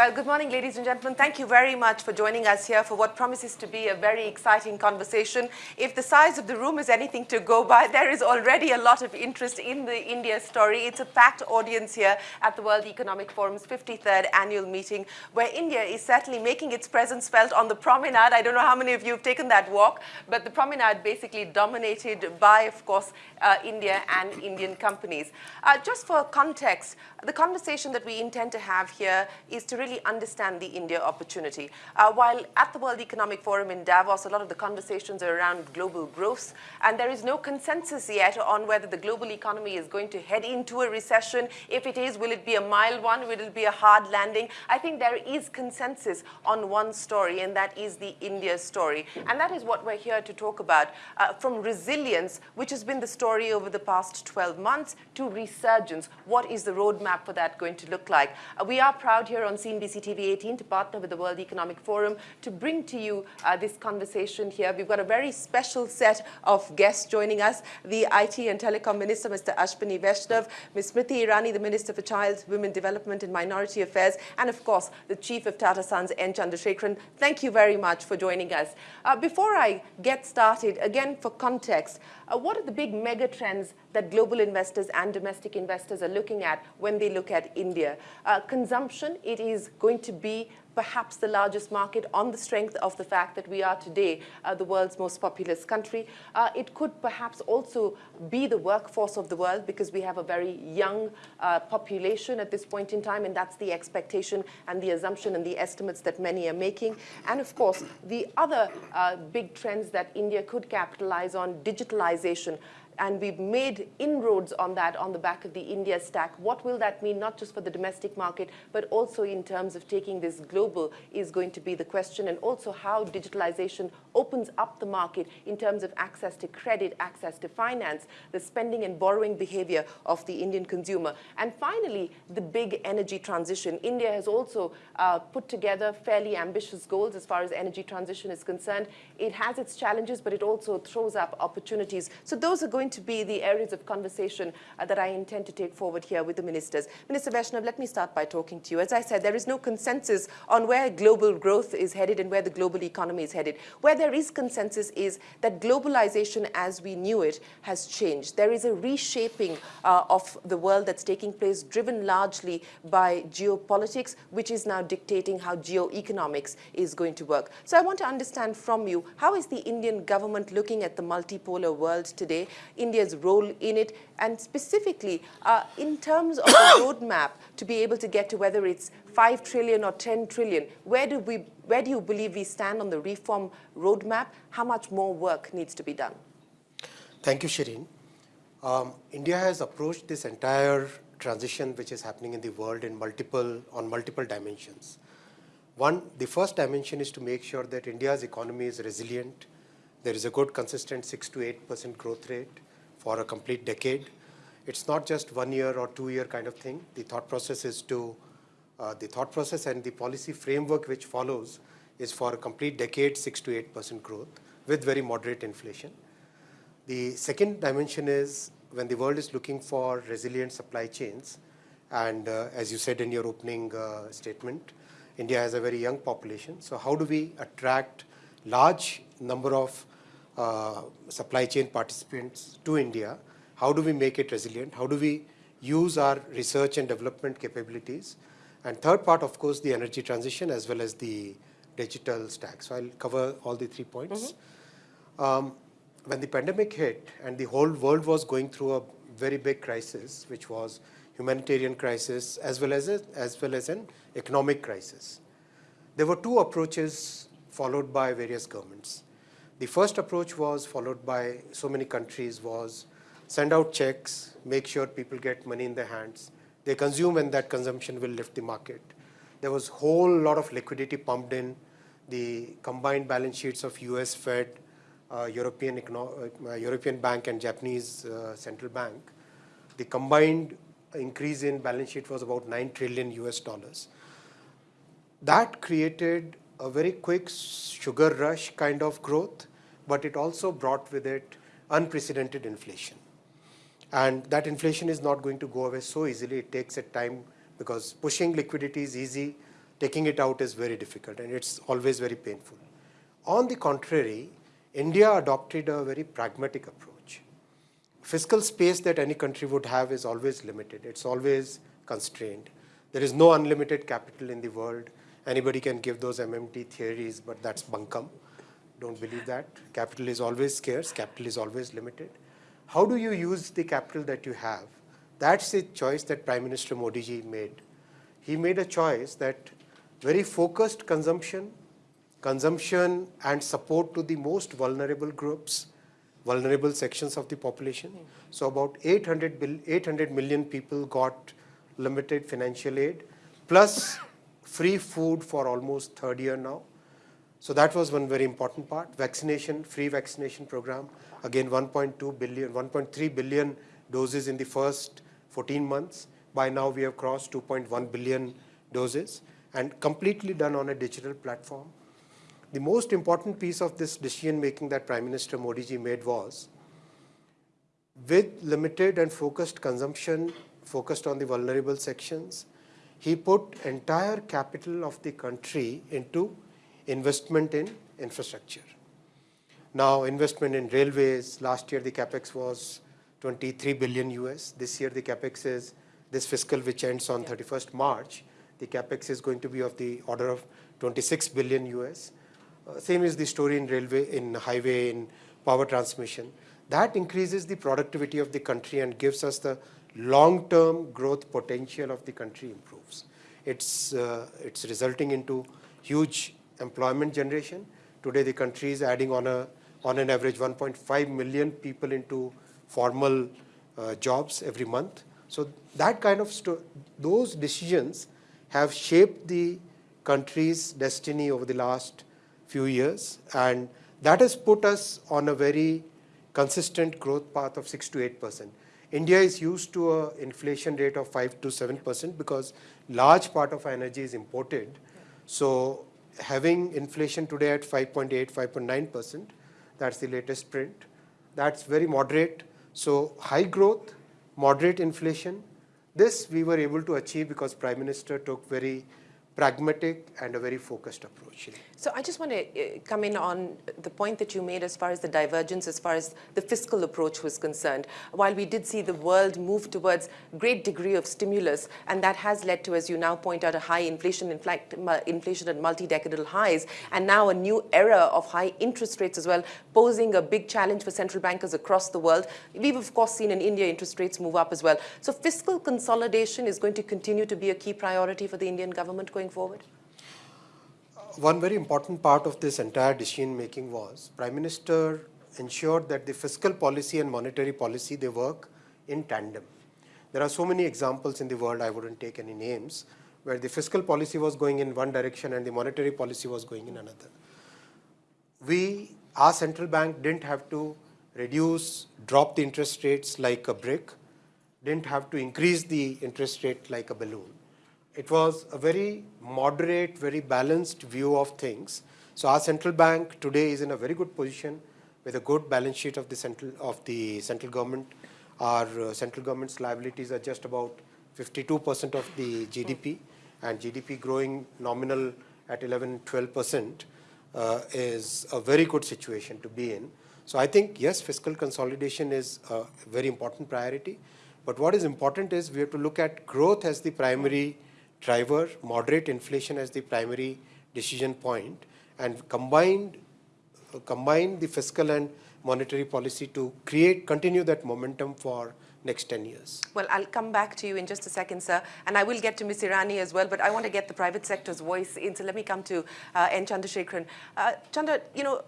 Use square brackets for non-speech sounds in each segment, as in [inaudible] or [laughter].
Well, good morning, ladies and gentlemen. Thank you very much for joining us here for what promises to be a very exciting conversation. If the size of the room is anything to go by, there is already a lot of interest in the India story. It's a packed audience here at the World Economic Forum's 53rd annual meeting, where India is certainly making its presence felt on the promenade. I don't know how many of you have taken that walk, but the promenade basically dominated by, of course, uh, India and Indian companies. Uh, just for context, the conversation that we intend to have here is to really really understand the India opportunity. Uh, while at the World Economic Forum in Davos, a lot of the conversations are around global growth, and there is no consensus yet on whether the global economy is going to head into a recession. If it is, will it be a mild one? Will it be a hard landing? I think there is consensus on one story, and that is the India story. And that is what we're here to talk about, uh, from resilience, which has been the story over the past 12 months, to resurgence. What is the roadmap for that going to look like? Uh, we are proud here on CNBC TV 18 to partner with the World Economic Forum to bring to you uh, this conversation here. We've got a very special set of guests joining us. The IT and Telecom Minister, Mr. Ashwini Vaishnaw, Ms. Smriti Irani, the Minister for Child, Women Development and Minority Affairs, and of course, the Chief of Tata Sons, N. Chandrasekaran. Thank you very much for joining us. Uh, before I get started, again, for context, uh, what are the big mega trends that global investors and domestic investors are looking at when they look at India? Uh, consumption, it is going to be perhaps the largest market on the strength of the fact that we are today uh, the world's most populous country. Uh, it could perhaps also be the workforce of the world because we have a very young uh, population at this point in time, and that's the expectation and the assumption and the estimates that many are making. And of course, the other uh, big trends that India could capitalize on, digitalization and we've made inroads on that on the back of the India stack. What will that mean, not just for the domestic market, but also in terms of taking this global is going to be the question, and also how digitalization opens up the market in terms of access to credit, access to finance, the spending and borrowing behavior of the Indian consumer. And finally, the big energy transition. India has also uh, put together fairly ambitious goals as far as energy transition is concerned. It has its challenges, but it also throws up opportunities. So those are going to be the areas of conversation uh, that I intend to take forward here with the ministers. Minister Vaishnaw, let me start by talking to you. As I said, there is no consensus on where global growth is headed and where the global economy is headed. Where there is consensus is that globalization as we knew it has changed. There is a reshaping uh, of the world that's taking place driven largely by geopolitics, which is now dictating how geoeconomics is going to work. So I want to understand from you, how is the Indian government looking at the multipolar world today? India's role in it, and specifically uh, in terms of a [coughs] roadmap to be able to get to whether it's 5 trillion or 10 trillion, where do, we, where do you believe we stand on the reform roadmap? How much more work needs to be done? Thank you, Shereen. Um, India has approached this entire transition which is happening in the world in multiple, on multiple dimensions. One, the first dimension is to make sure that India's economy is resilient, there is a good consistent 6 to 8% growth rate for a complete decade. It's not just one year or two year kind of thing. The thought process is to, uh, the thought process and the policy framework which follows is for a complete decade 6 to 8% growth with very moderate inflation. The second dimension is when the world is looking for resilient supply chains, and uh, as you said in your opening uh, statement, India has a very young population. So how do we attract large number of uh, supply chain participants to India, how do we make it resilient? How do we use our research and development capabilities? And third part, of course, the energy transition as well as the digital stack. So I'll cover all the three points. Mm -hmm. um, when the pandemic hit and the whole world was going through a very big crisis, which was humanitarian crisis as well as, a, as well as an economic crisis. There were two approaches followed by various governments. The first approach was followed by so many countries was send out checks, make sure people get money in their hands. They consume and that consumption will lift the market. There was whole lot of liquidity pumped in. The combined balance sheets of US Fed, uh, European, uh, European Bank and Japanese uh, Central Bank, the combined increase in balance sheet was about 9 trillion US dollars. That created a very quick sugar rush kind of growth but it also brought with it unprecedented inflation. And that inflation is not going to go away so easily. It takes a time because pushing liquidity is easy. taking it out is very difficult and it's always very painful. On the contrary, India adopted a very pragmatic approach. Fiscal space that any country would have is always limited. It's always constrained. There is no unlimited capital in the world. Anybody can give those MMT theories, but that's bunkum. Don't believe that. Capital is always scarce. Capital is always limited. How do you use the capital that you have? That's the choice that Prime Minister Modi ji made. He made a choice that very focused consumption, consumption and support to the most vulnerable groups, vulnerable sections of the population. So about 800, 800 million people got limited financial aid, plus free food for almost third year now. So that was one very important part. Vaccination, free vaccination program, again 1.2 billion, 1.3 billion doses in the first 14 months. By now we have crossed 2.1 billion doses and completely done on a digital platform. The most important piece of this decision making that Prime Minister Modi ji made was with limited and focused consumption focused on the vulnerable sections, he put entire capital of the country into investment in infrastructure. Now investment in railways, last year the capex was 23 billion US. This year the capex is, this fiscal which ends on 31st March, the capex is going to be of the order of 26 billion US. Uh, same is the story in railway, in highway, in power transmission. That increases the productivity of the country and gives us the long-term growth potential of the country improves. It's, uh, it's resulting into huge employment generation. Today the country is adding on, a, on an average 1.5 million people into formal uh, jobs every month. So that kind of, those decisions have shaped the country's destiny over the last few years and that has put us on a very consistent growth path of 6 to 8 percent. India is used to an inflation rate of 5 to 7 percent because large part of energy is imported. So having inflation today at 5.8, 5.9 percent, that's the latest print. That's very moderate. So high growth, moderate inflation, this we were able to achieve because Prime Minister took very pragmatic and a very focused approach. So I just want to uh, come in on the point that you made as far as the divergence, as far as the fiscal approach was concerned. While we did see the world move towards great degree of stimulus, and that has led to, as you now point out, a high inflation, inflation at multi-decadal highs, and now a new era of high interest rates as well, posing a big challenge for central bankers across the world. We've, of course, seen in India interest rates move up as well. So fiscal consolidation is going to continue to be a key priority for the Indian government going forward? One very important part of this entire decision making was Prime Minister ensured that the fiscal policy and monetary policy, they work in tandem. There are so many examples in the world, I wouldn't take any names, where the fiscal policy was going in one direction and the monetary policy was going in another. We, our central bank didn't have to reduce, drop the interest rates like a brick, didn't have to increase the interest rate like a balloon it was a very moderate, very balanced view of things. So our central bank today is in a very good position with a good balance sheet of the central of the central government. Our uh, central government's liabilities are just about 52% of the GDP, and GDP growing nominal at 11, 12% uh, is a very good situation to be in. So I think yes, fiscal consolidation is a very important priority. But what is important is we have to look at growth as the primary driver, moderate inflation as the primary decision point, and combined, uh, combine the fiscal and monetary policy to create, continue that momentum for next 10 years. Well, I'll come back to you in just a second, sir, and I will get to Ms. Irani as well, but I want to get the private sector's voice in, so let me come to uh, N. Chandrasekaran. Uh, Chandra, you know,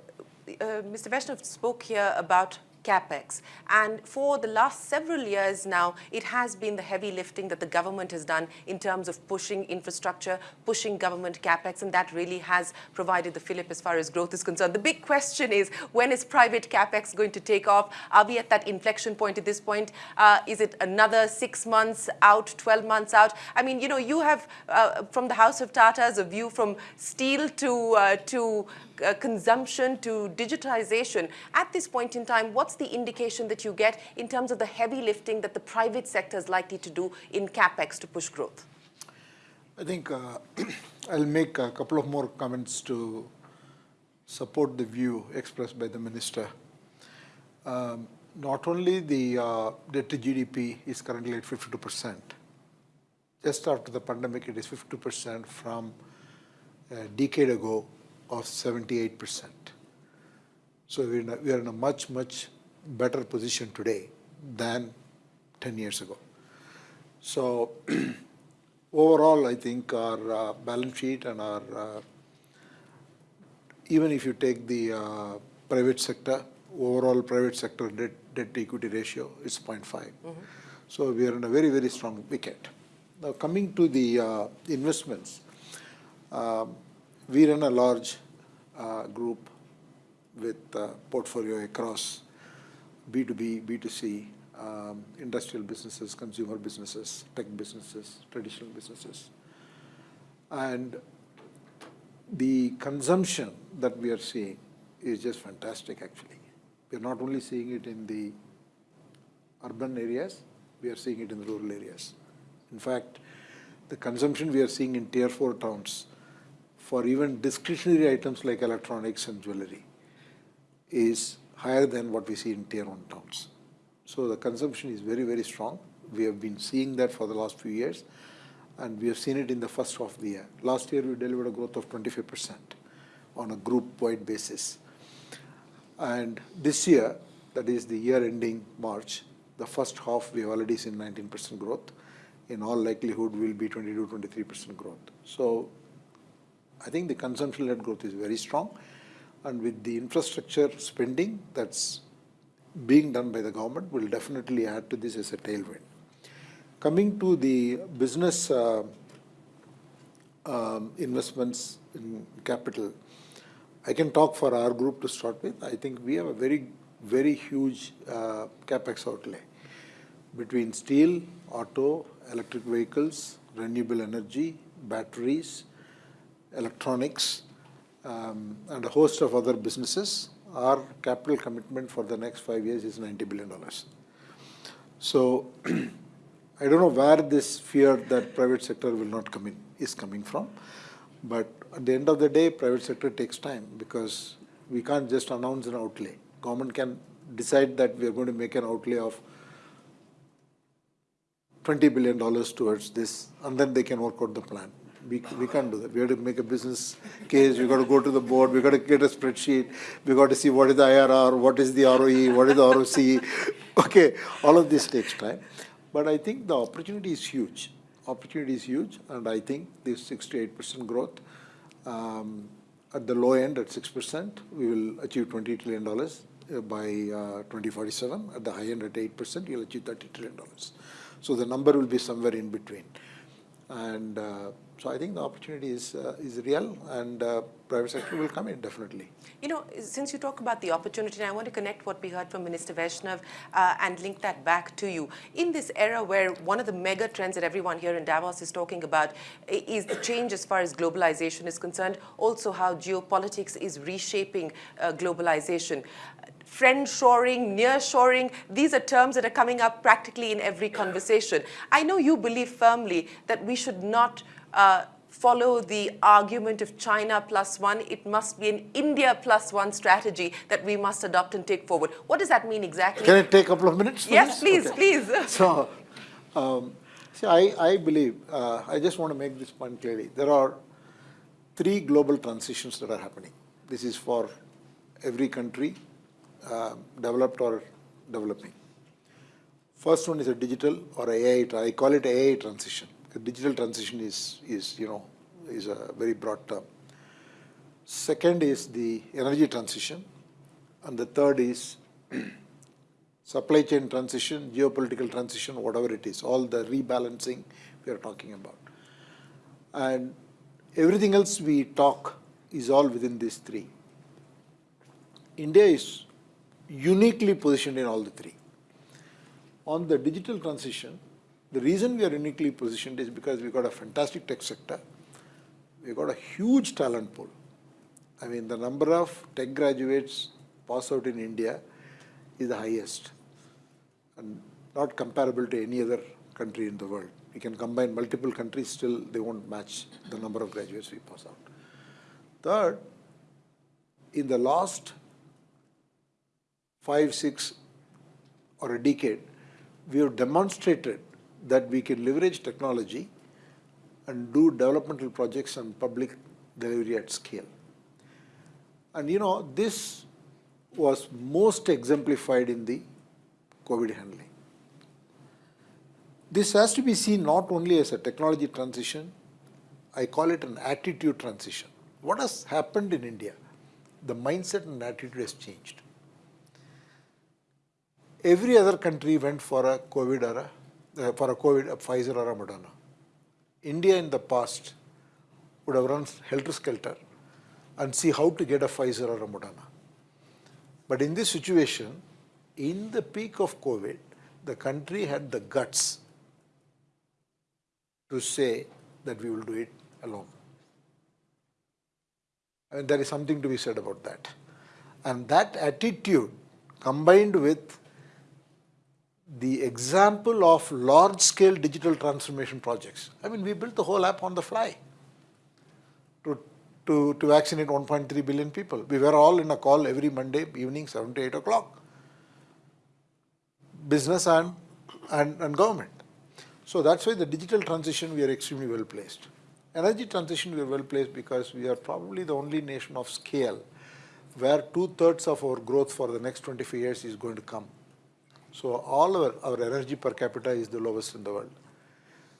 uh, Mr. Vaishnaw spoke here about capex. And for the last several years now, it has been the heavy lifting that the government has done in terms of pushing infrastructure, pushing government capex, and that really has provided the fillip as far as growth is concerned. The big question is, when is private capex going to take off? Are we at that inflection point at this point? Uh, is it another six months out, 12 months out? I mean, you know, you have, uh, from the House of Tatas, a view from steel to, uh, to uh, consumption to digitization. At this point in time, what's the indication that you get in terms of the heavy lifting that the private sector is likely to do in capex to push growth? I think uh, [clears throat] I'll make a couple of more comments to support the view expressed by the minister. Um, not only the uh, debt to GDP is currently at 52%. Just after the pandemic, it is 52% from a decade ago of 78%. So we're in a, we are in a much, much better position today than 10 years ago. So [clears throat] overall, I think our uh, balance sheet and our, uh, even if you take the uh, private sector, overall private sector debt, debt to equity ratio is 0.5. So we are in a very, very strong wicket. Now coming to the uh, investments, um, we run a large uh, group with uh, portfolio across B2B, B2C, um, industrial businesses, consumer businesses, tech businesses, traditional businesses. And the consumption that we are seeing is just fantastic, actually. We are not only seeing it in the urban areas, we are seeing it in the rural areas. In fact, the consumption we are seeing in tier four towns for even discretionary items like electronics and jewelry is higher than what we see in tier one towns. So the consumption is very, very strong. We have been seeing that for the last few years, and we have seen it in the first half of the year. Last year, we delivered a growth of 25% on a group-wide basis. And this year, that is the year ending March, the first half, we have already seen 19% growth. In all likelihood, will be 22, 23% growth. So I think the consumption-led growth is very strong. And with the infrastructure spending that's being done by the government will definitely add to this as a tailwind. Coming to the business uh, um, investments in capital, I can talk for our group to start with. I think we have a very, very huge uh, capex outlay between steel, auto, electric vehicles, renewable energy, batteries, electronics, um, and a host of other businesses our capital commitment for the next five years is $90 billion. So [clears throat] I don't know where this fear that private sector will not come in is coming from. But at the end of the day, private sector takes time because we can't just announce an outlay. Government can decide that we are going to make an outlay of $20 billion towards this, and then they can work out the plan we, we can't do that. We have to make a business case. We've got to go to the board. We've got to get a spreadsheet. We've got to see what is the IRR, what is the ROE, what is the ROC. [laughs] Okay, all of this takes time. But I think the opportunity is huge. Opportunity is huge, and I think this six to eight percent growth. Um, at the low end, at six percent, we will achieve twenty trillion dollars uh, by uh, 2047. At the high end, at eight percent, you'll achieve thirty trillion dollars. So the number will be somewhere in between, and. Uh, so I think the opportunity is, uh, is real and uh, private sector will come in definitely. You know, since you talk about the opportunity, I want to connect what we heard from Minister Vaishnaw uh, and link that back to you. In this era where one of the mega trends that everyone here in Davos is talking about is the change as far as globalization is concerned, also how geopolitics is reshaping uh, globalization friend shoring, near shoring, these are terms that are coming up practically in every conversation. I know you believe firmly that we should not uh, follow the argument of China plus one. It must be an India plus one strategy that we must adopt and take forward. What does that mean exactly? Can I take a couple of minutes? yes, please, okay. please. [laughs] so, um, see, I, I believe, uh, I just want to make this point clearly. There are three global transitions that are happening. This is for every country, uh, developed or developing. First one is a digital or AI, I call it AI transition. The digital transition is, is, you know, is a very broad term. Second is the energy transition. And the third is [clears throat] supply chain transition, geopolitical transition, whatever it is, all the rebalancing we are talking about. And everything else we talk is all within these three. India is uniquely positioned in all the three. On the digital transition, the reason we are uniquely positioned is because we've got a fantastic tech sector. We've got a huge talent pool. I mean, the number of tech graduates pass out in India is the highest and not comparable to any other country in the world. We can combine multiple countries, still they won't match the number of graduates we pass out. Third, in the last five, six, or a decade, we have demonstrated that we can leverage technology and do developmental projects and public delivery at scale. And you know, this was most exemplified in the COVID handling. This has to be seen not only as a technology transition, I call it an attitude transition. What has happened in India? The mindset and attitude has changed. Every other country went for a COVID or a, Uh, for a COVID, a Pfizer or a Moderna. India in the past would have run helter-skelter and see how to get a Pfizer or a Moderna. But in this situation, in the peak of COVID, the country had the guts to say that we will do it alone. And there is something to be said about that. And that attitude combined with the example of large-scale digital transformation projects. I mean, we built the whole app on the fly to, to, to vaccinate 1.3 billion people. We were all in a call every Monday evening, 7 to 8 o'clock. Business and, and, and government. So that's why the digital transition, we are extremely well placed. Energy transition, we are well placed because we are probably the only nation of scale where two-thirds of our growth for the next 25 years is going to come so all our, our energy per capita is the lowest in the world.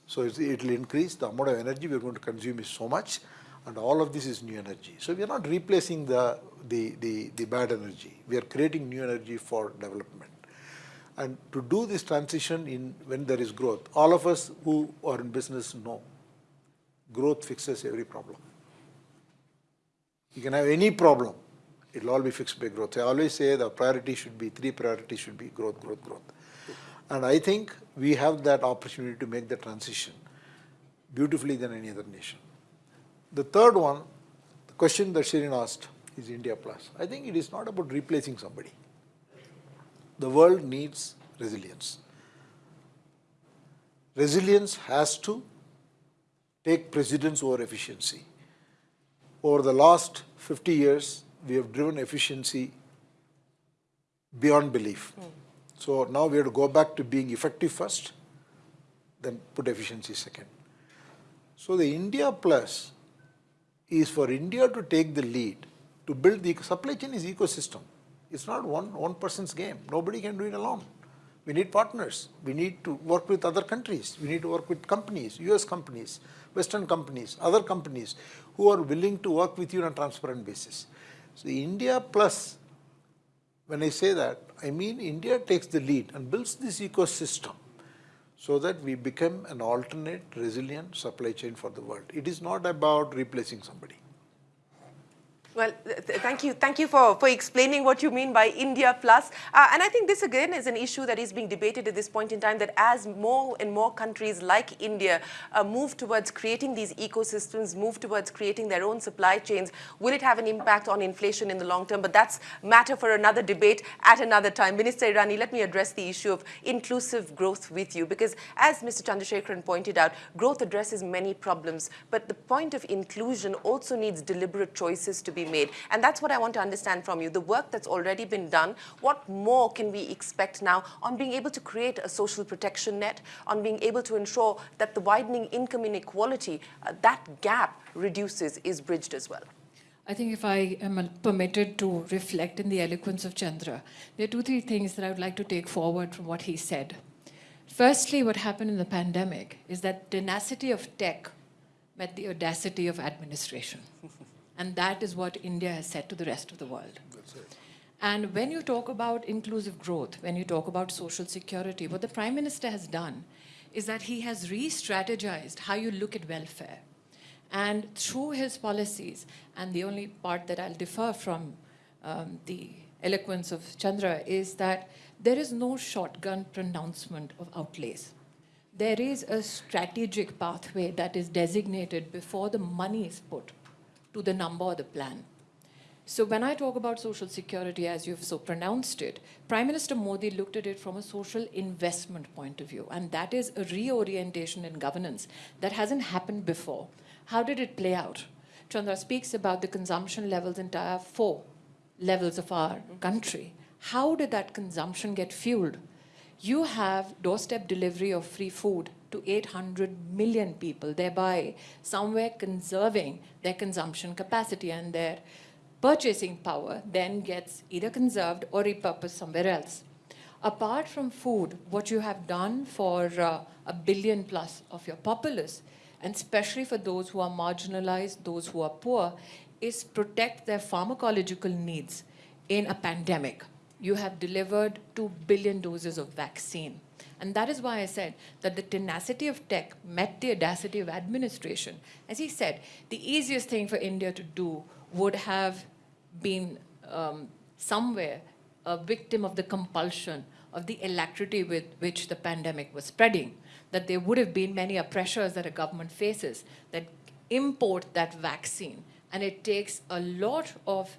So it will increase, the amount of energy we are going to consume is so much, and all of this is new energy. So we are not replacing the, the, the, the bad energy. We are creating new energy for development. And to do this transition in when there is growth, all of us who are in business know growth fixes every problem. You can have any problem, It'll all be fixed by growth. I always say the priority should be, three priorities should be growth, growth, growth. And I think we have that opportunity to make the transition beautifully than any other nation. The third one, the question that Shereen asked is India Plus. I think it is not about replacing somebody. The world needs resilience. Resilience has to take precedence over efficiency. Over the last 50 years, we have driven efficiency beyond belief. Mm. So now we have to go back to being effective first, then put efficiency second. So the India Plus is for India to take the lead to build the supply chain is ecosystem. It's not one, one person's game. Nobody can do it alone. We need partners. We need to work with other countries. We need to work with companies, US companies, Western companies, other companies who are willing to work with you on a transparent basis. So India plus, when I say that, I mean India takes the lead and builds this ecosystem so that we become an alternate, resilient supply chain for the world. It is not about replacing somebody. Well, th thank you. Thank you for, for explaining what you mean by India Plus. Uh, and I think this again is an issue that is being debated at this point in time that as more and more countries like India uh, move towards creating these ecosystems, move towards creating their own supply chains, will it have an impact on inflation in the long term? But that's matter for another debate at another time. Minister Irani, let me address the issue of inclusive growth with you because as Mr. Chandrasekaran pointed out, growth addresses many problems, but the point of inclusion also needs deliberate choices to be be made. And that's what I want to understand from you. The work that's already been done, what more can we expect now on being able to create a social protection net, on being able to ensure that the widening income inequality, uh, that gap reduces, is bridged as well? I think if I am permitted to reflect in the eloquence of Chandra, there are two, three things that I would like to take forward from what he said. Firstly, what happened in the pandemic is that tenacity of tech met the audacity of administration. [laughs] And that is what India has said to the rest of the world. And when you talk about inclusive growth, when you talk about social security, what the Prime Minister has done is that he has re-strategized how you look at welfare. And through his policies, and the only part that I'll differ from um, the eloquence of Chandra is that there is no shotgun pronouncement of outlays. There is a strategic pathway that is designated before the money is put to the number or the plan. So when I talk about social security, as you've so pronounced it, Prime Minister Modi looked at it from a social investment point of view, and that is a reorientation in governance that hasn't happened before. How did it play out? Chandra speaks about the consumption levels in tier four levels of our country. How did that consumption get fueled? You have doorstep delivery of free food to 800 million people, thereby somewhere conserving their consumption capacity and their purchasing power then gets either conserved or repurposed somewhere else. Apart from food, what you have done for uh, a billion plus of your populace, and especially for those who are marginalized, those who are poor, is protect their pharmacological needs in a pandemic. You have delivered 2 billion doses of vaccine. And that is why I said that the tenacity of tech met the audacity of administration. As he said, the easiest thing for India to do would have been um, somewhere a victim of the compulsion of the alacrity with which the pandemic was spreading, that there would have been many pressures that a government faces that import that vaccine. And it takes a lot of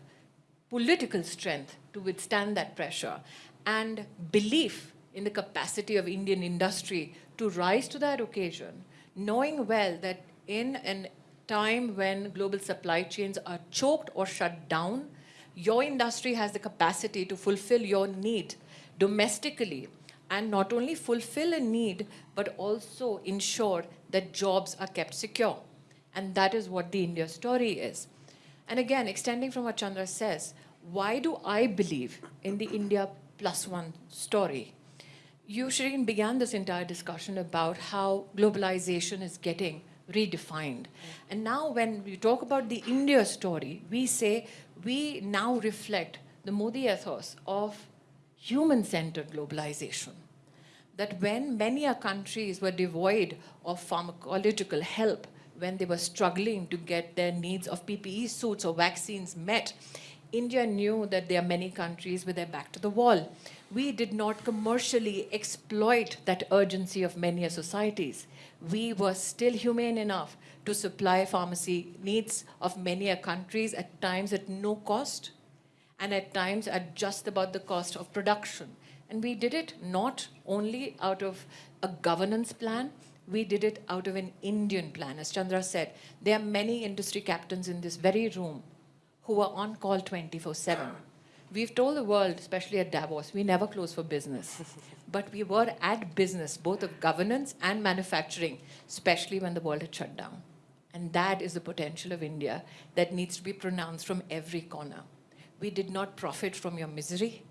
political strength to withstand that pressure and belief in the capacity of Indian industry to rise to that occasion, knowing well that in a time when global supply chains are choked or shut down, your industry has the capacity to fulfill your need domestically and not only fulfill a need, but also ensure that jobs are kept secure. And that is what the India story is. And again, extending from what Chandra says, why do I believe in the India plus one story? You, Shereen, began this entire discussion about how globalization is getting redefined. Mm. And now when we talk about the India story, we say we now reflect the Modi ethos of human-centered globalization. That when many countries were devoid of pharmacological help, when they were struggling to get their needs of PPE suits or vaccines met, India knew that there are many countries with their back to the wall. We did not commercially exploit that urgency of many a societies we were still humane enough to supply pharmacy needs of many a countries at times at no cost and at times at just about the cost of production. And we did it not only out of a governance plan, we did it out of an Indian plan. As Chandra said, there are many industry captains in this very room who are on call 24-7. We've told the world, especially at Davos, we never close for business. [laughs] but we were at business, both of governance and manufacturing, especially when the world had shut down. And that is the potential of India that needs to be pronounced from every corner. We did not profit from your misery.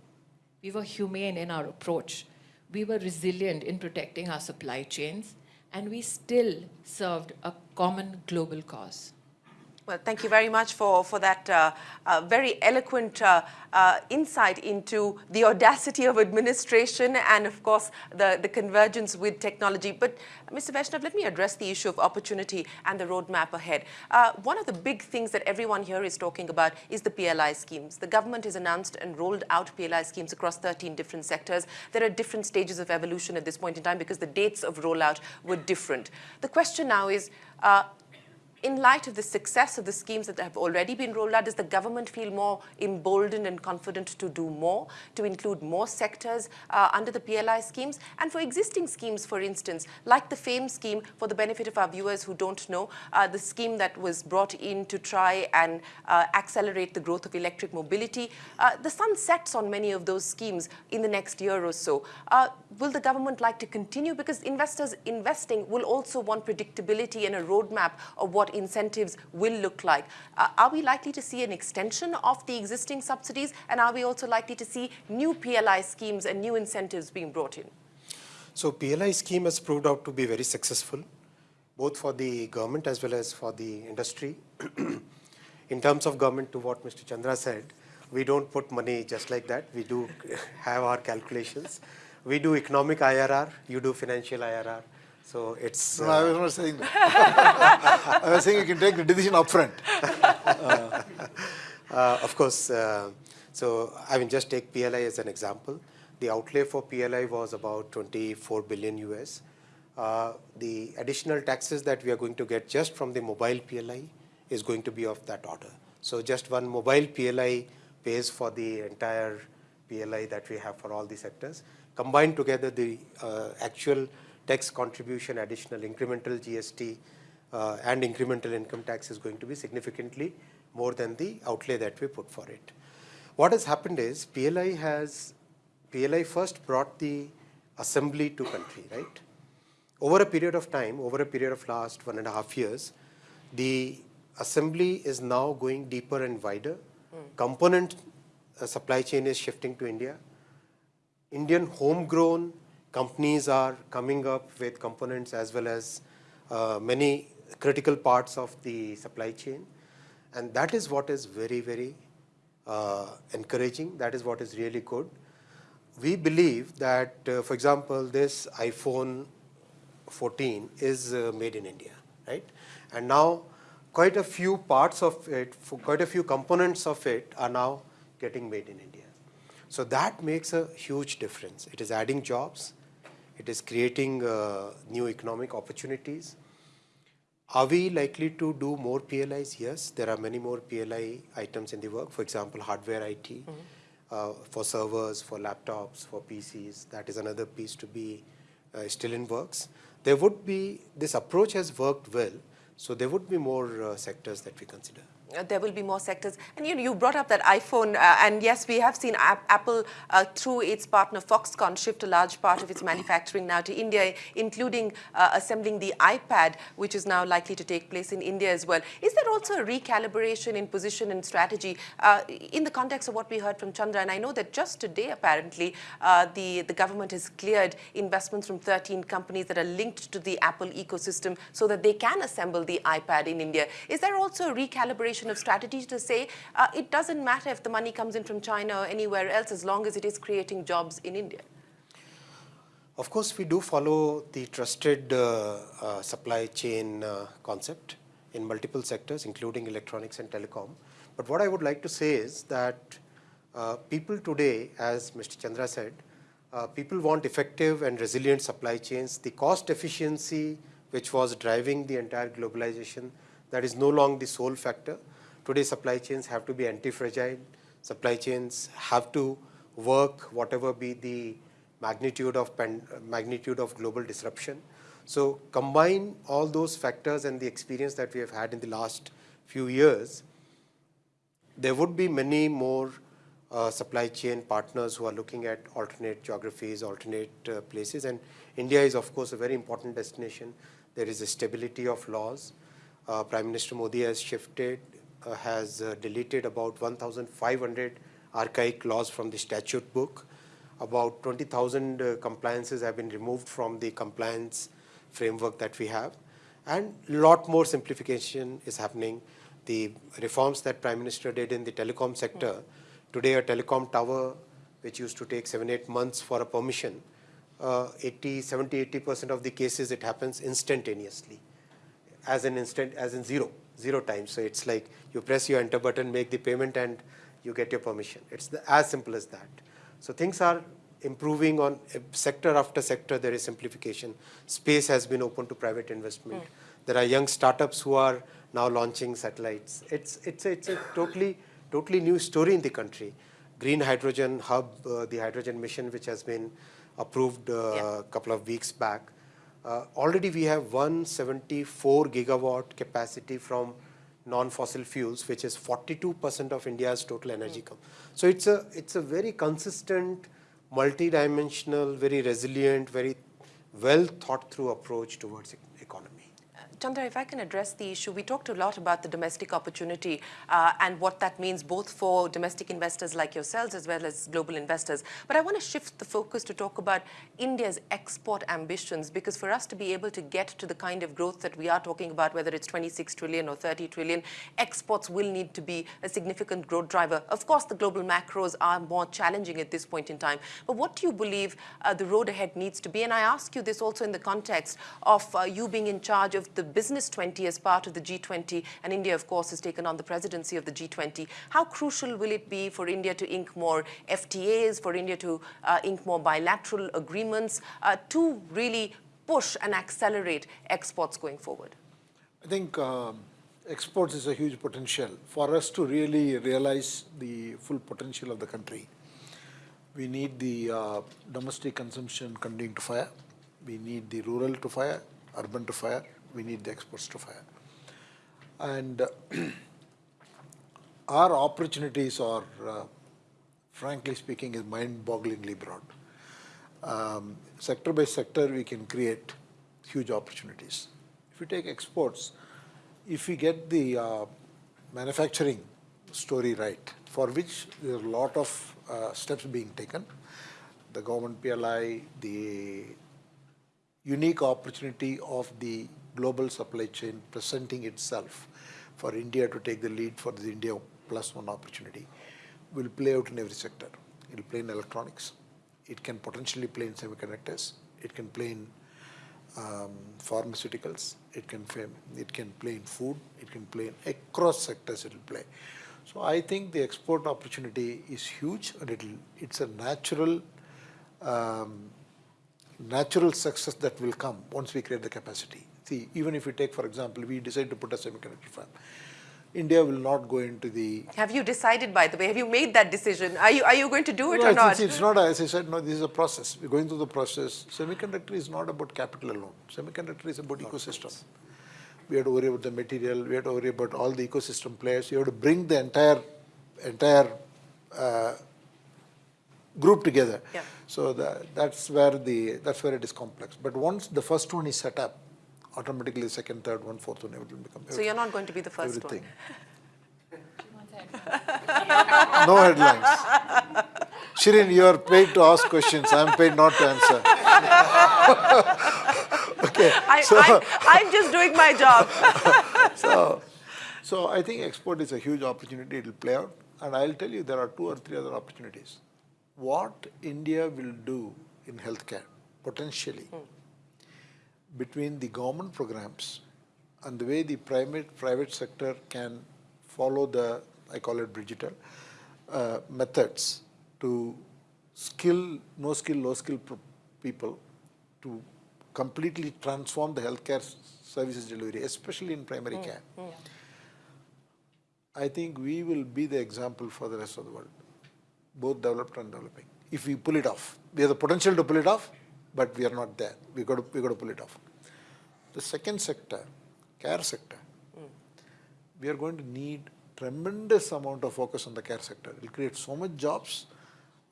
We were humane in our approach. We were resilient in protecting our supply chains. And we still served a common global cause. Well, thank you very much for, for that uh, uh, very eloquent uh, uh, insight into the audacity of administration and, of course, the, the convergence with technology. But, Mr. Vaishnaw, let me address the issue of opportunity and the roadmap ahead. Uh, one of the big things that everyone here is talking about is the PLI schemes. The government has announced and rolled out PLI schemes across 13 different sectors. There are different stages of evolution at this point in time because the dates of rollout were different. The question now is, uh, in light of the success of the schemes that have already been rolled out, does the government feel more emboldened and confident to do more, to include more sectors uh, under the PLI schemes? And for existing schemes, for instance, like the FAME scheme, for the benefit of our viewers who don't know, uh, the scheme that was brought in to try and uh, accelerate the growth of electric mobility, uh, the sun sets on many of those schemes in the next year or so. Uh, will the government like to continue? Because investors investing will also want predictability and a roadmap of what incentives will look like. Uh, are we likely to see an extension of the existing subsidies? And are we also likely to see new PLI schemes and new incentives being brought in? So PLI scheme has proved out to be very successful, both for the government as well as for the industry. [clears throat] in terms of government, to what Mr. Chandra said, we don't put money just like that. We do [laughs] have our calculations. We do economic IRR, you do financial IRR. So it's. No, uh, I was not saying that. [laughs] I was saying you can take the decision upfront. uh, [laughs] uh, of course. Uh, so I mean, just take PLI as an example. The outlay for PLI was about 24 billion US. Uh, the additional taxes that we are going to get just from the mobile PLI is going to be of that order. So just one mobile PLI pays for the entire PLI that we have for all the sectors. Combined together, the uh, actual tax contribution, additional incremental GST uh, and incremental income tax is going to be significantly more than the outlay that we put for it. What has happened is PLI has, PLI first brought the assembly to country, right? Over a period of time, over a period of last one and a half years, the assembly is now going deeper and wider. Component uh, supply chain is shifting to India. Indian homegrown companies are coming up with components as well as uh, many critical parts of the supply chain. And that is what is very, very uh, encouraging. That is what is really good. We believe that, uh, for example, this iPhone 14 is uh, made in India, right? And now quite a few parts of it, quite a few components of it are now getting made in India. So that makes a huge difference. It is adding jobs. It is creating uh, new economic opportunities. Are we likely to do more PLIs? Yes, there are many more PLI items in the work. For example, hardware IT, mm -hmm. uh, for servers, for laptops, for PCs. That is another piece to be uh, still in works. There would be, this approach has worked well, so there would be more uh, sectors that we consider. Uh, there will be more sectors. And you, know, you brought up that iPhone, uh, and yes, we have seen Apple, uh, through its partner Foxconn, shift a large part of its [coughs] manufacturing now to India, including uh, assembling the iPad, which is now likely to take place in India as well. Is there also a recalibration in position and strategy uh, in the context of what we heard from Chandra? And I know that just today, apparently, uh, the, the government has cleared investments from 13 companies that are linked to the Apple ecosystem so that they can assemble the iPad in India. Is there also a recalibration of strategy to say uh, it doesn't matter if the money comes in from China or anywhere else as long as it is creating jobs in India? Of course, we do follow the trusted uh, uh, supply chain uh, concept in multiple sectors, including electronics and telecom. But what I would like to say is that uh, people today, as Mr. Chandra said, uh, people want effective and resilient supply chains. The cost efficiency, which was driving the entire globalization, that is no longer the sole factor. Today supply chains have to be anti-fragile. Supply chains have to work whatever be the magnitude of magnitude of global disruption. So combine all those factors and the experience that we have had in the last few years, there would be many more uh, supply chain partners who are looking at alternate geographies, alternate uh, places. And India is, of course, a very important destination. There is a stability of laws. Uh, Prime Minister Modi has shifted has uh, deleted about 1,500 archaic laws from the statute book. About 20,000 uh, compliances have been removed from the compliance framework that we have. And a lot more simplification is happening. The reforms that Prime Minister did in the telecom sector, today a telecom tower which used to take seven, eight months for a permission, uh, 80, 70, 80% of the cases it happens instantaneously as an instant, as in zero zero times. So it's like you press your enter button, make the payment, and you get your permission. It's the, as simple as that. So things are improving on sector after sector. There is simplification. Space has been open to private investment. Mm. There are young startups who are now launching satellites. It's it's a, it's a totally totally new story in the country. Green Hydrogen Hub, uh, the hydrogen mission, which has been approved uh, yeah. a couple of weeks back, uh, already we have 174 gigawatt capacity from non-fossil fuels, which is 42% of India's total energy. Mm. So it's a it's a very consistent, multi-dimensional, very resilient, very well thought through approach towards economy. Chandra, if I can address the issue, we talked a lot about the domestic opportunity uh, and what that means both for domestic investors like yourselves as well as global investors. But I want to shift the focus to talk about India's export ambitions because for us to be able to get to the kind of growth that we are talking about, whether it's 26 trillion or 30 trillion, exports will need to be a significant growth driver. Of course, the global macros are more challenging at this point in time. But what do you believe uh, the road ahead needs to be? And I ask you this also in the context of uh, you being in charge of the Business 20 as part of the G20, and India, of course, has taken on the presidency of the G20. How crucial will it be for India to ink more FTAs, for India to uh, ink more bilateral agreements uh, to really push and accelerate exports going forward? I think um, exports is a huge potential. For us to really realize the full potential of the country, we need the uh, domestic consumption continuing to fire. We need the rural to fire, urban to fire. We need the exports to fire. And uh, [clears throat] our opportunities are, uh, frankly speaking, is mind-bogglingly broad. Um, sector by sector, we can create huge opportunities. If you take exports, if we get the uh, manufacturing story right, for which there are a lot of uh, steps being taken, the government PLI, the unique opportunity of the global supply chain presenting itself for India to take the lead for the India plus one opportunity will play out in every sector. It will play in electronics. It can potentially play in semiconductors. It can play in um, pharmaceuticals. It can it can play in food. It can play in across sectors. It will play. So I think the export opportunity is huge, and it'll it's a natural um, natural success that will come once we create the capacity. See, even if we take, for example, we decide to put a semiconductor fab, India will not go into the. Have you decided, by the way? Have you made that decision? Are you, are you going to do it No, or it's, not? It's, it's not, as I said, no, this is a process. We're going through the process. Semiconductor is not about capital alone. Semiconductor is about ecosystem. We have to worry about the material, we have to worry about all the ecosystem players. You have to bring the entire, entire uh, group together. Yeah. So the, that's where the, that's where it is complex. But once the first one is set up, automatically second, third one, fourth one, everything will become. So you're not going to be the first everything. one. [laughs] No headlines. Shereen, you are paid to ask questions. I'm paid not to answer. [laughs] okay. I, so, I'm, I'm just doing my job. [laughs] so, so I think export is a huge opportunity. It will play out. And I'll tell you, there are two or three other opportunities. What India will do in healthcare, potentially, hmm. Between the government programs and the way the private, private sector can follow the, I call it digital, uh, methods to skill, no skill, low skill people to completely transform the healthcare services delivery, especially in primary care. I think we will be the example for the rest of the world, both developed and developing. If we pull it off, we have the potential to pull it off, but we are not there. We got to we got to pull it off. The second sector, care sector, we are going to need tremendous amount of focus on the care sector. It will create so much jobs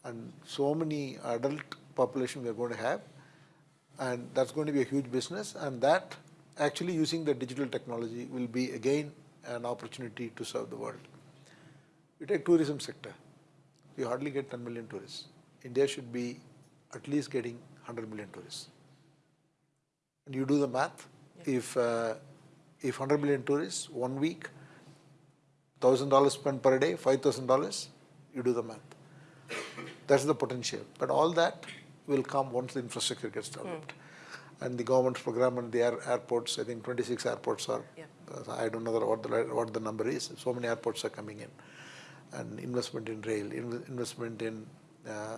and so many adult population we are going to have, and that's going to be a huge business. And that actually using the digital technology will be again an opportunity to serve the world. You take tourism sector, we hardly get 10 million tourists. India should be at least getting 100 million tourists. And you do the math, if, uh, if 100 million tourists, one week, $1,000 spent per day, $5,000, you do the math. That's the potential. But all that will come once the infrastructure gets developed. And the government's program and the air, airports, I think 26 airports are, Yeah. uh, I don't know what the, what the number is, so many airports are coming in. And investment in rail, inv- investment in uh,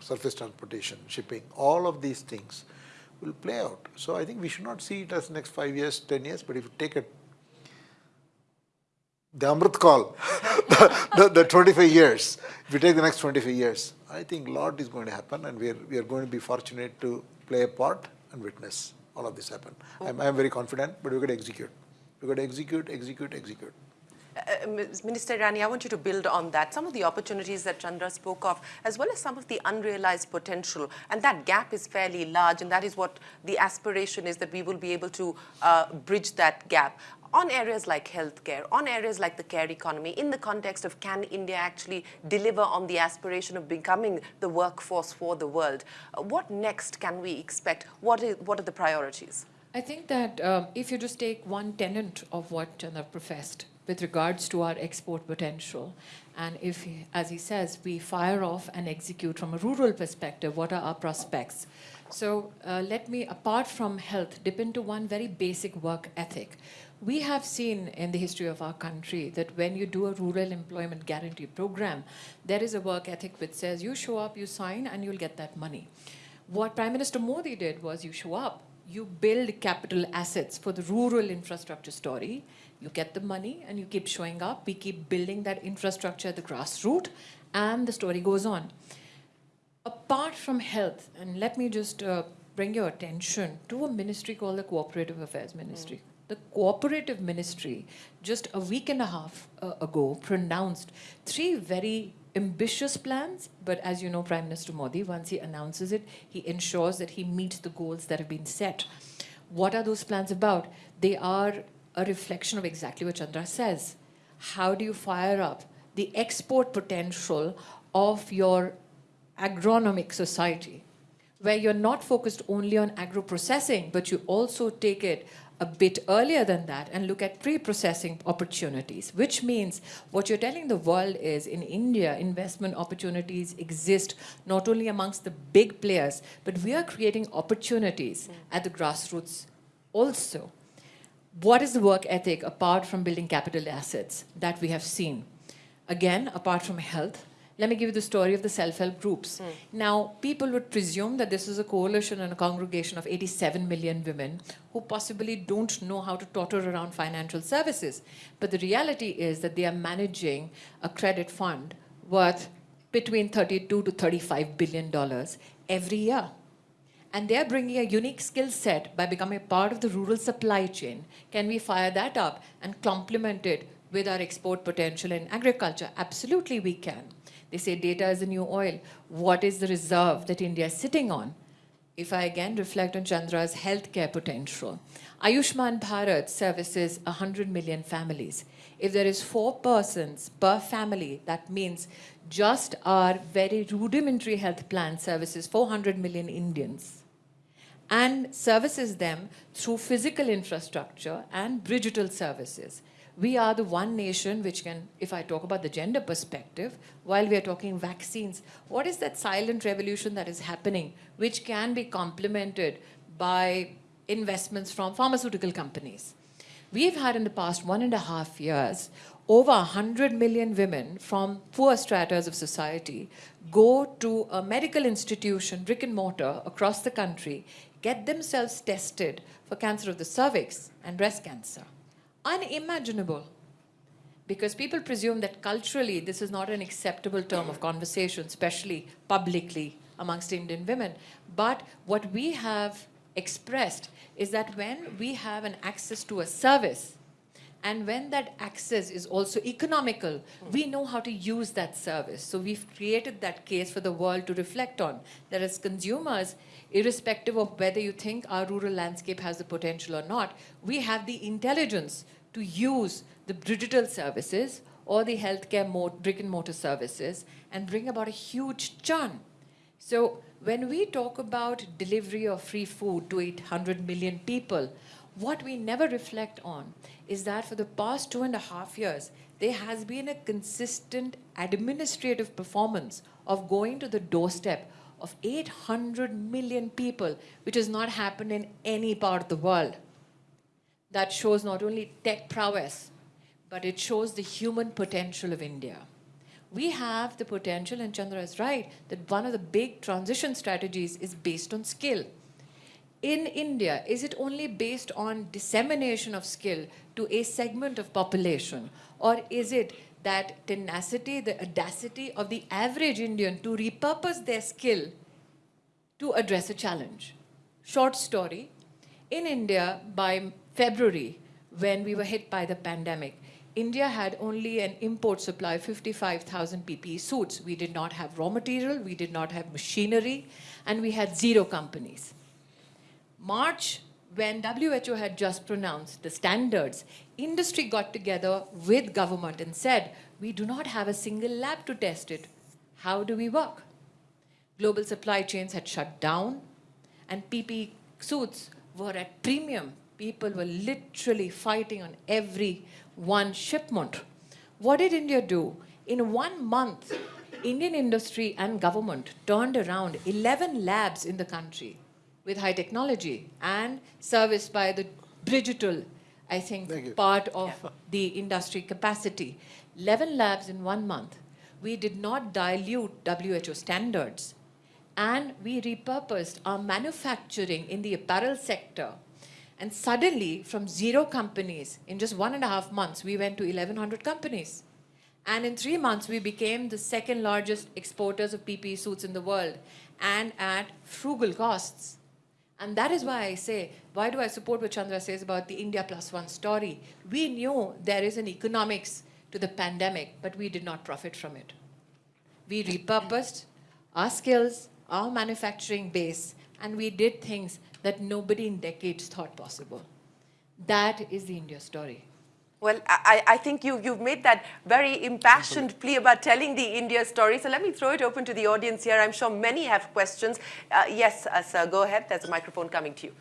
surface transportation, shipping, all of these things will play out. So I think we should not see it as next five years, 10 years, but if you take it, the Amrit Kaal, [laughs] the, the, the 25 years, if you take the next 25 years, I think a lot is going to happen and we are, we are going to be fortunate to play a part and witness all of this happen. I'm, I'm very confident, but we've got to execute. We've got to execute, execute, execute. Uh, Minister Irani, I want you to build on that. Some of the opportunities that Chandra spoke of, as well as some of the unrealized potential, and that gap is fairly large, and that is what the aspiration is that we will be able to uh, bridge that gap on areas like healthcare, on areas like the care economy, in the context of can India actually deliver on the aspiration of becoming the workforce for the world? Uh, what next can we expect? What, is, what are the priorities? I think that um, if you just take one tenet of what Chandra professed with regards to our export potential, and if, as he says, we fire off and execute from a rural perspective, what are our prospects? So uh, let me, apart from health, dip into one very basic work ethic. We have seen in the history of our country that when you do a rural employment guarantee program, there is a work ethic which says you show up, you sign, and you'll get that money. What Prime Minister Modi did was you show up, you build capital assets for the rural infrastructure story. You get the money and you keep showing up. We keep building that infrastructure at the grassroots, and the story goes on. Apart from health, and let me just uh, bring your attention to a ministry called the Cooperative Affairs Ministry. The Cooperative Ministry, just a week and a half uh, ago, pronounced three very ambitious plans, but as you know, Prime Minister Modi, once he announces it, he ensures that he meets the goals that have been set. What are those plans about? They are a reflection of exactly what Chandra says. How do you fire up the export potential of your agronomic society, where you're not focused only on agro-processing, but you also take it a bit earlier than that and look at pre-processing opportunities, which means what you're telling the world is in India, investment opportunities exist not only amongst the big players, but we are creating opportunities mm. at the grassroots also. What is the work ethic apart from building capital assets that we have seen? Again, apart from health, let me give you the story of the self-help groups. Hmm. Now, people would presume that this is a coalition and a congregation of 87 million women who possibly don't know how to totter around financial services. But the reality is that they are managing a credit fund worth between 32 to 35 billion dollars every year. And they're bringing a unique skill set by becoming part of the rural supply chain. Can we fire that up and complement it with our export potential in agriculture? Absolutely, we can. They say data is the new oil. What is the reserve that India is sitting on? If I again reflect on Chandra's healthcare potential, Ayushman Bharat services 100 million families. If there is four persons per family, that means just our very rudimentary health plan services 400 million Indians and services them through physical infrastructure and digital services. We are the one nation which can, if I talk about the gender perspective, while we are talking vaccines, what is that silent revolution that is happening, which can be complemented by investments from pharmaceutical companies? We've had in the past one and a half years over 100 million women from poor stratas of society go to a medical institution, brick and mortar, across the country, get themselves tested for cancer of the cervix and breast cancer. Unimaginable. Because people presume that culturally this is not an acceptable term of conversation, especially publicly amongst Indian women. But what we have expressed is that when we have an access to a service, and when that access is also economical, we know how to use that service. So we've created that case for the world to reflect on. That as consumers, irrespective of whether you think our rural landscape has the potential or not, we have the intelligence to use the digital services or the healthcare brick and mortar services and bring about a huge churn. So when we talk about delivery of free food to 800 million people, what we never reflect on is that for the past two and a half years, there has been a consistent administrative performance of going to the doorstep of 800 million people, which has not happened in any part of the world that shows not only tech prowess, but it shows the human potential of India. We have the potential, and Chandra is right, that one of the big transition strategies is based on skill. In India, is it only based on dissemination of skill to a segment of population? Or is it that tenacity, the audacity of the average Indian to repurpose their skill to address a challenge? Short story, in India, by February, when we were hit by the pandemic, India had only an import supply of 55,000 PPE suits. We did not have raw material, we did not have machinery, and we had zero companies. March, when WHO had just pronounced the standards, industry got together with government and said, we do not have a single lab to test it. How do we work? Global supply chains had shut down, and PPE suits were at premium people were literally fighting on every one shipment. What did India do? In one month, Indian industry and government turned around 11 labs in the country with high technology and serviced by the digital, I think, part of yeah. the industry capacity. 11 labs in one month. We did not dilute WHO standards. and we repurposed our manufacturing in the apparel sector. And suddenly, from zero companies, in just one and a half months, we went to 1,100 companies. And in three months, we became the second largest exporters of PPE suits in the world and at frugal costs. And that is why I say, why do I support what Chandra says about the India plus one story? We knew there is an economics to the pandemic, but we did not profit from it. We repurposed our skills, our manufacturing base, and we did things that nobody in decades thought possible. That is the India story. Well, I, I think you, you've made that very impassioned plea about telling the India story. So let me throw it open to the audience here. I'm sure many have questions. Uh, yes, uh, sir, go ahead. There's a microphone coming to you.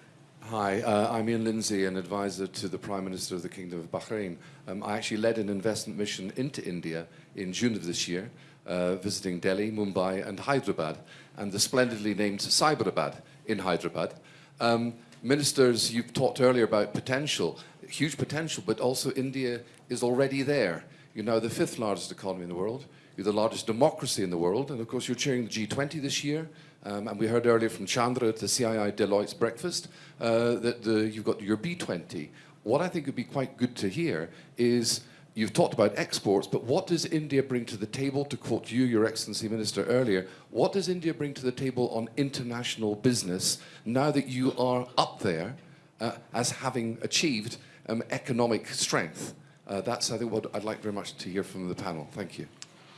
Hi, uh, I'm Ian Lindsay, an advisor to the Prime Minister of the Kingdom of Bahrain. Um, I actually led an investment mission into India in June of this year, uh, visiting Delhi, Mumbai, and Hyderabad, and the splendidly named Cyberabad in Hyderabad. Um, ministers, you've talked earlier about potential, huge potential, but also India is already there. You're now the fifth largest economy in the world. You're the largest democracy in the world, and of course you're chairing the G20 this year. Um, and we heard earlier from Chandra at the CII Deloitte's breakfast uh, that the, you've got your B20. What I think would be quite good to hear is you've talked about exports, but what does India bring to the table? To quote you, Your Excellency Minister, earlier, what does India bring to the table on international business now that you are up there uh, as having achieved um, economic strength? Uh, that's, I think, what I'd like very much to hear from the panel. Thank you.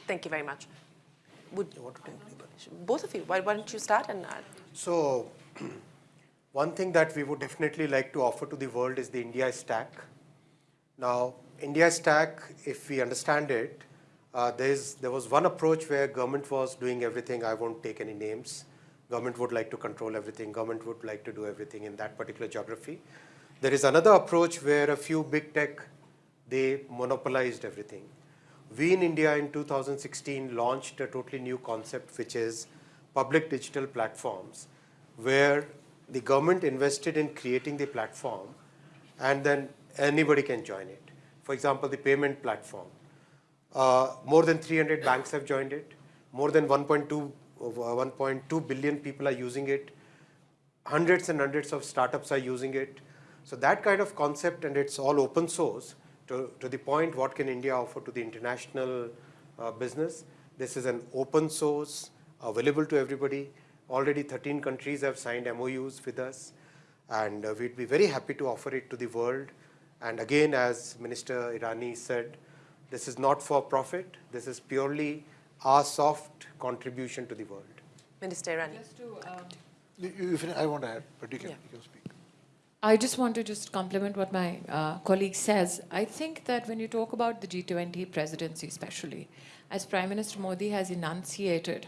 Thank you very much. Would, both of you, why, why don't you start? and uh, So, [clears throat] one thing that we would definitely like to offer to the world is the India stack. Now, India stack, if we understand it, uh, there was one approach where government was doing everything. I won't take any names. Government would like to control everything. Government would like to do everything in that particular geography. There is another approach where a few big tech, they monopolized everything. We in India in 2016 launched a totally new concept, which is public digital platforms, where the government invested in creating the platform and then anybody can join it. For example, the payment platform. Uh, more than 300 banks have joined it. More than 1.2 uh, 1.2 billion people are using it. Hundreds and hundreds of startups are using it. So that kind of concept, and it's all open source, to, to the point what can India offer to the international uh, business. This is an open source, available to everybody. Already 13 countries have signed MOUs with us, and uh, we'd be very happy to offer it to the world. And again, as Minister Irani said, this is not for profit. This is purely our soft contribution to the world. Minister Irani. Just to, um, You- you- if I want to add, but you can, Yeah. you can speak. I just want to just compliment what my uh, colleague says. I think that when you talk about the G20 presidency, especially, as Prime Minister Modi has enunciated,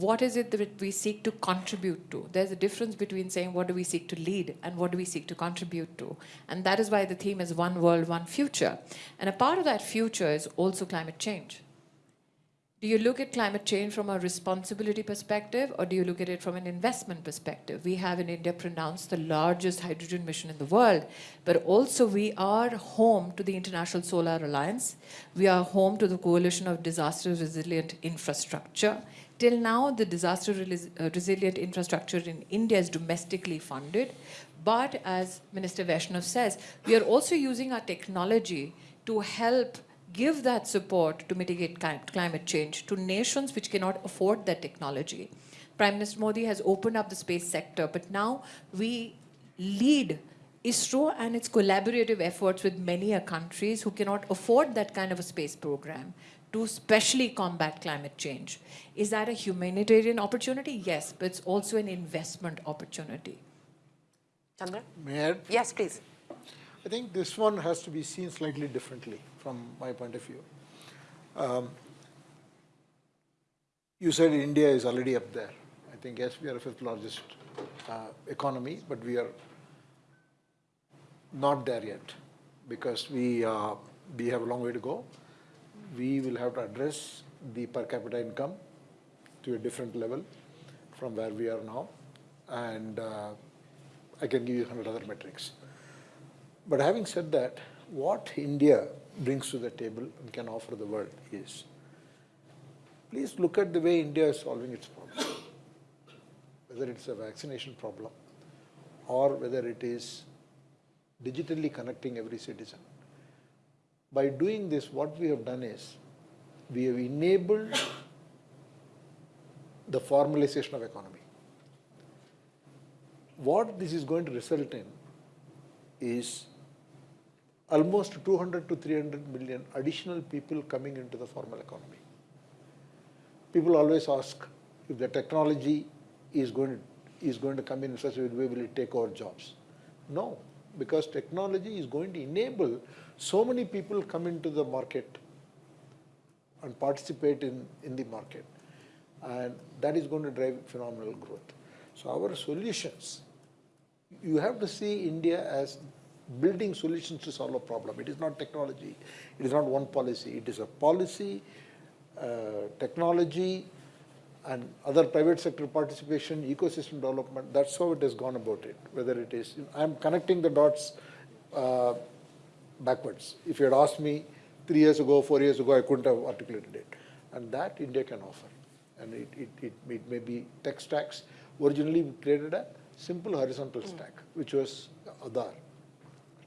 what is it that we seek to contribute to? There's a difference between saying what do we seek to lead and what do we seek to contribute to. And that is why the theme is one world, one future. And a part of that future is also climate change. Do you look at climate change from a responsibility perspective or do you look at it from an investment perspective? We have in India pronounced the largest hydrogen mission in the world, but also we are home to the International Solar Alliance. We are home to the Coalition of Disaster Resilient Infrastructure. Till now, the disaster uh, resilient infrastructure in India is domestically funded. But as Minister Vaishnaw says, we are also using our technology to help give that support to mitigate climate change to nations which cannot afford that technology. Prime Minister Modi has opened up the space sector, but now we lead ISRO and its collaborative efforts with many countries who cannot afford that kind of a space program to specially combat climate change. Is that a humanitarian opportunity? Yes, but it's also an investment opportunity. Chandra? May I? Yes, please. I think this one has to be seen slightly differently from my point of view. Um, you said India is already up there. I think, yes, we are the fifth largest uh, economy, but we are not there yet because we, uh, we have a long way to go. We will have to address the per capita income to a different level from where we are now. And uh, I can give you 100 other metrics. But having said that, what India brings to the table and can offer the world is, please look at the way India is solving its problems. whether it's a vaccination problem or whether it is digitally connecting every citizen. By doing this, what we have done is we have enabled the formalization of economy. What this is going to result in is almost 200 to 300 million additional people coming into the formal economy. People always ask if the technology is going to, is going to come in such a way, will it take over jobs? No, because technology is going to enable so many people come into the market and participate in, in the market. And that is going to drive phenomenal growth. So our solutions, you have to see India as building solutions to solve a problem. It is not technology. It is not one policy. It is a policy, uh, technology, and other private sector participation, ecosystem development. That's how it has gone about it. Whether it is, I'm connecting the dots uh, backwards. If you had asked me three years ago, four years ago, I couldn't have articulated it. And that India can offer. And it, it, it, it may be tech stacks. Originally, we created a simple horizontal stack, which was Aadhaar,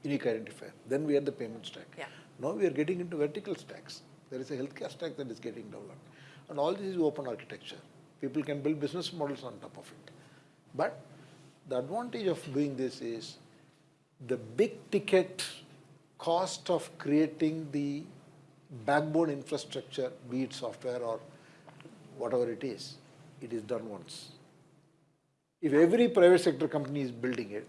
unique identifier. Then we had the payment stack. Yeah. Now we are getting into vertical stacks. There is a healthcare stack that is getting developed. And all this is open architecture. People can build business models on top of it. But the advantage of doing this is the big ticket cost of creating the backbone infrastructure, be it software or whatever it is, it is done once. If every private sector company is building it,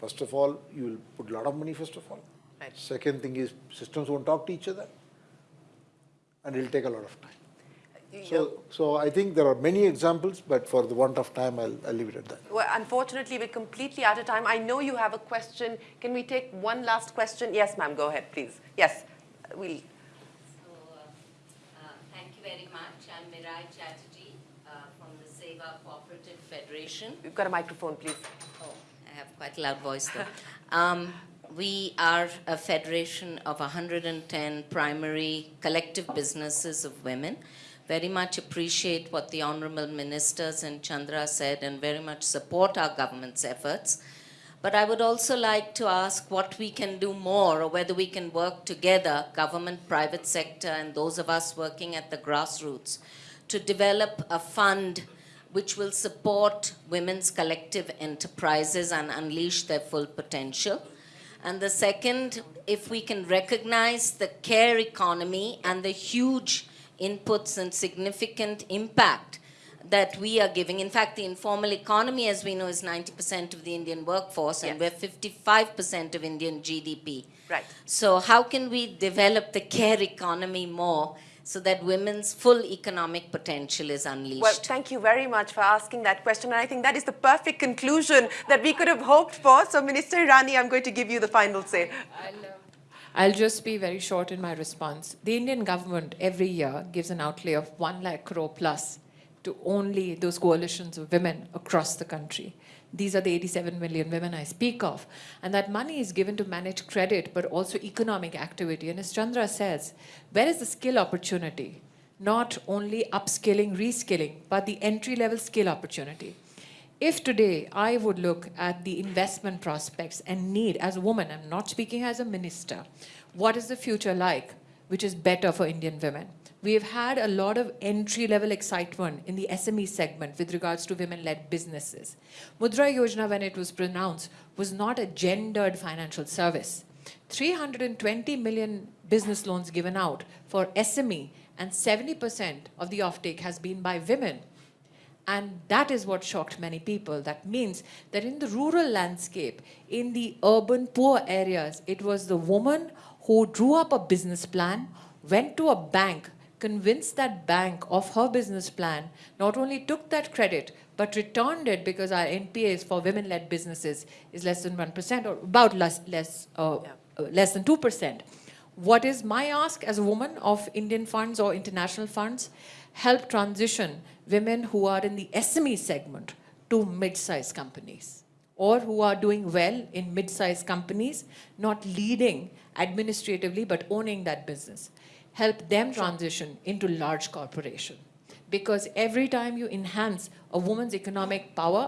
first of all, you will put a lot of money first of all. Right. Second thing is systems won't talk to each other and it'll take a lot of time. So, so I think there are many examples, but for the want of time, I'll, I'll leave it at that. Well, unfortunately, we're completely out of time. I know you have a question. Can we take one last question? Yes, ma'am, go ahead, please. Yes, we'll. So, uh, uh, thank you very much. I'm Mirai Chatterjee uh, from the SEWA Cooperative Federation. We've got a microphone, please. Have quite a loud voice though. [laughs] um, we are a federation of 110 primary collective businesses of women. Very much appreciate what the Honorable Ministers and Chandra said and very much support our government's efforts. But I would also like to ask what we can do more or whether we can work together, government, private sector, and those of us working at the grassroots, to develop a fund which will support women's collective enterprises and unleash their full potential. And the second, if we can recognize the care economy and the huge inputs and significant impact that we are giving. In fact, the informal economy, as we know, is 90% of the Indian workforce, and we're 55% of Indian GDP. Right. So how can we develop the care economy more so that women's full economic potential is unleashed? Well, thank you very much for asking that question. And I think that is the perfect conclusion that we could have hoped for. So, Minister Irani, I'm going to give you the final say. Um, I'll just be very short in my response. The Indian government every year gives an outlay of 1 lakh crore plus to only those coalitions of women across the country. These are the 87 million women I speak of. And that money is given to manage credit, but also economic activity. And as Chandra says, where is the skill opportunity? Not only upskilling, reskilling, but the entry-level skill opportunity. If today I would look at the investment prospects and need as a woman, I'm not speaking as a minister, what is the future like, which is better for Indian women? We have had a lot of entry level excitement in the SME segment with regards to women led businesses. Mudra Yojana, when it was pronounced, was not a gendered financial service. 320 million business loans given out for SME, and 70% of the offtake has been by women. And that is what shocked many people. That means that in the rural landscape, in the urban poor areas, it was the woman who drew up a business plan, went to a bank, convinced that bank of her business plan, not only took that credit, but returned it because our NPAs for women-led businesses is less than 1% or about less, less, uh, Yeah. uh, less than 2%. What is my ask as a woman of Indian funds or international funds? Help transition women who are in the SME segment to mid-sized companies or who are doing well in mid-sized companies, not leading administratively but owning that business. Help them transition into large corporation. because every time you enhance a woman's economic power,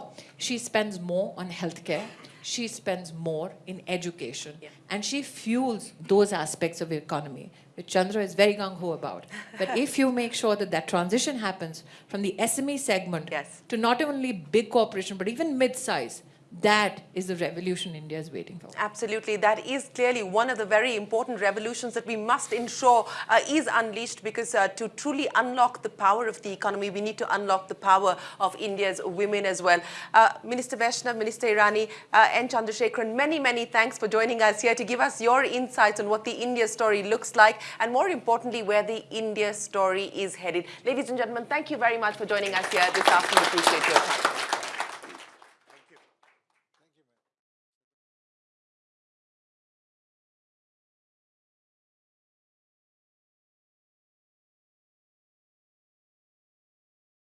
she spends more on healthcare, she spends more in education, and she fuels those aspects of the economy, which Chandra is very gung ho about. But [laughs] if you make sure that that transition happens from the SME segment Yes. to not only big corporation, but even mid-size, that is the revolution India is waiting for. Absolutely. That is clearly one of the very important revolutions that we must ensure uh, is unleashed because uh, to truly unlock the power of the economy, we need to unlock the power of India's women as well. Uh, Minister Vaishnaw, Minister Irani, uh, and Chandrasekaran, many, many thanks for joining us here to give us your insights on what the India story looks like and more importantly, where the India story is headed. Ladies and gentlemen, thank you very much for joining us here this afternoon. Appreciate your time.